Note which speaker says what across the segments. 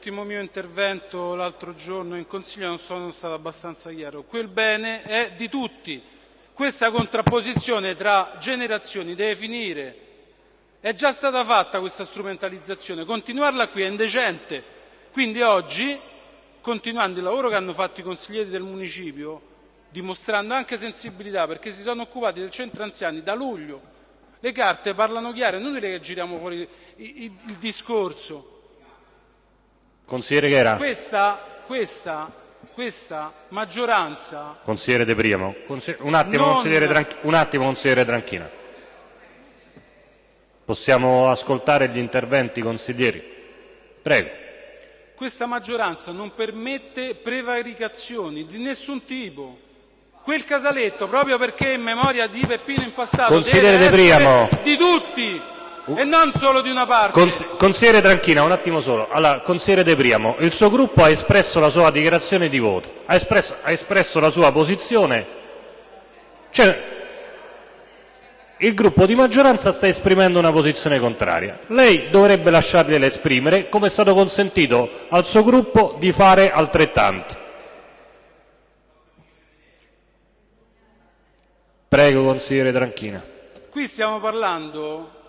Speaker 1: nell'ultimo mio intervento l'altro giorno in Consiglio non sono stato abbastanza chiaro. Quel bene è di tutti. Questa contrapposizione tra generazioni deve finire. È già stata fatta questa strumentalizzazione, continuarla qui è indecente. Quindi oggi, continuando il lavoro che hanno fatto i consiglieri del municipio, dimostrando anche sensibilità perché si sono occupati del centro anziani da luglio, le carte parlano chiaro, è inutile che giriamo fuori il, il, il discorso.
Speaker 2: Consigliere Ghera.
Speaker 1: Questa, questa, questa maggioranza...
Speaker 2: Consigliere De Priamo. Consigliere, un, attimo,
Speaker 1: non...
Speaker 2: consigliere Tranch... un attimo, consigliere Tranchina. Possiamo ascoltare gli interventi consiglieri? Prego.
Speaker 1: Questa maggioranza non permette prevaricazioni di nessun tipo. Quel casaletto, proprio perché in memoria di Peppino in passato,
Speaker 2: Consigliere
Speaker 1: deve
Speaker 2: De
Speaker 1: di tutti e non solo di una parte.
Speaker 2: Cons- consigliere Tranchina, un attimo solo. Allora, consigliere De Priamo, il suo gruppo ha espresso la sua dichiarazione di voto, ha espresso, ha espresso la sua posizione. Cioè, il gruppo di maggioranza sta esprimendo una posizione contraria. Lei dovrebbe lasciargliela esprimere, come è stato consentito al suo gruppo di fare altrettanto. Prego, consigliere Tranchina.
Speaker 1: Qui stiamo parlando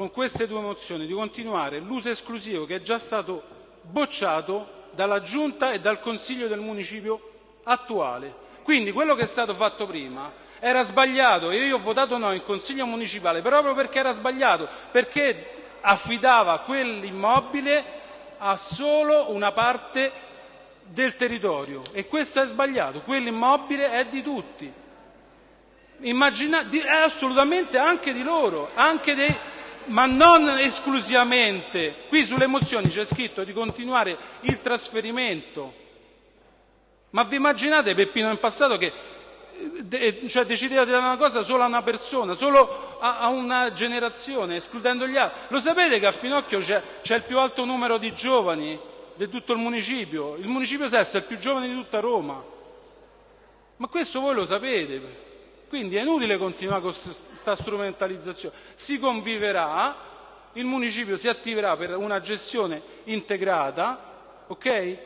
Speaker 1: con queste due mozioni di continuare l'uso esclusivo che è già stato bocciato dalla Giunta e dal Consiglio del Municipio attuale. Quindi quello che è stato fatto prima era sbagliato e io ho votato no in Consiglio Municipale proprio perché era sbagliato, perché affidava quell'immobile a solo una parte del territorio e questo è sbagliato, quell'immobile è di tutti. Immagina, è assolutamente anche di loro, anche dei, ma non esclusivamente. Qui sulle mozioni c'è scritto di continuare il trasferimento. Ma vi immaginate Peppino in passato che de, cioè, decideva di dare una cosa solo a una persona, solo a, a una generazione, escludendo gli altri? Lo sapete che a Finocchio c'è, c'è il più alto numero di giovani di tutto il municipio? Il municipio Sesto è il più giovane di tutta Roma. Ma questo voi lo sapete. Quindi è inutile continuare con questa strumentalizzazione. Si conviverà, il municipio si attiverà per una gestione integrata, ok?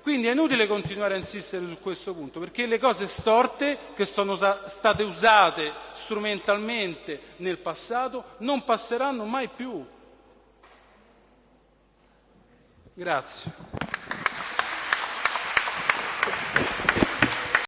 Speaker 1: Quindi è inutile continuare a insistere su questo punto, perché le cose storte che sono state usate strumentalmente nel passato non passeranno mai più. Grazie.